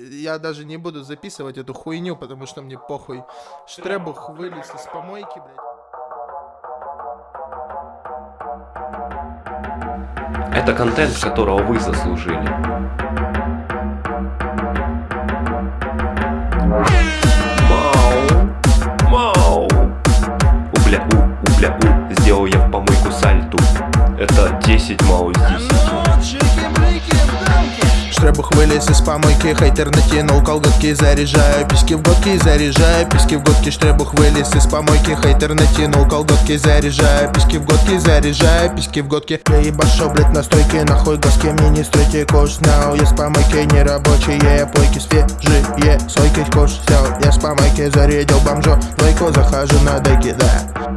я даже не буду записывать эту хуйню, потому что мне похуй. Штребух вылез из помойки, блядь. Это контент, которого вы заслужили. Мау, мау. Убля, у, убля, у. Сделал я в помойку сальту. Это 10 мау из 10. Штребух вылез из помойки, хейтер натянул колготки Заряжаю писки в годки, заряжаю писки в годки Штребух вылез из помойки, хейтер натянул колготки Заряжаю писки в годки, заряжаю писки в годки Я ебашу, блять, на стойке, нахуй госки Мне не стройте кош, now Я с помойки нерабочие, плойки свежие Сойки кош, сел, я с помойки зарядил бомжо Двойку захожу на деки, да.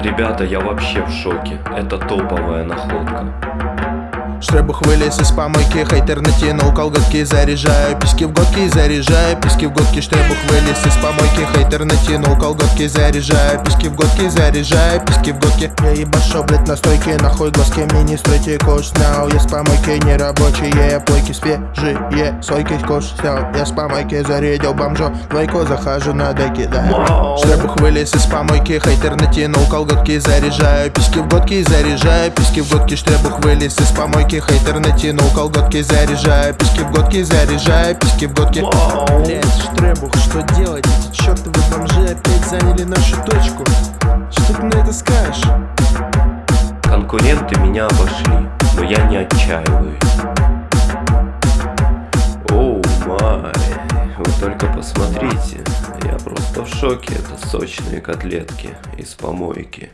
Ребята, я вообще в шоке. Это топовая находка. Штребух вылез из помойки, хейтер натянул колготки Заряжаю писки в годки, заряжаю писки в годки Штребух вылез из помойки, хейтер натянул колготки Заряжаю писки в годки, заряжаю писки в годки Я ебашу, блять, на стойке, нахуй глазки Мне не стройте. Кош, снял Я с помойки нерабочие, плойки свежие Сойки кош снял, я с помойки зарядил бомжо. Двойку захожу на деки, да. Штребух вылез из помойки, хейтер натянул колготки Заряжаю писки в годки, заряжаю писки в годки Штребух вылез из помойки Хейтер натянул колготки Заряжаю писки в годки Заряжаю писки в годки Блять, Штребух, что делать? Эти чертовы бомжи опять заняли нашу точку Что ты на это скажешь? Конкуренты меня обошли, но я не отчаиваюсь. Оу май, вы только посмотрите, я просто в шоке, это сочные котлетки из помойки.